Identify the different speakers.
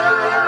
Speaker 1: Amen.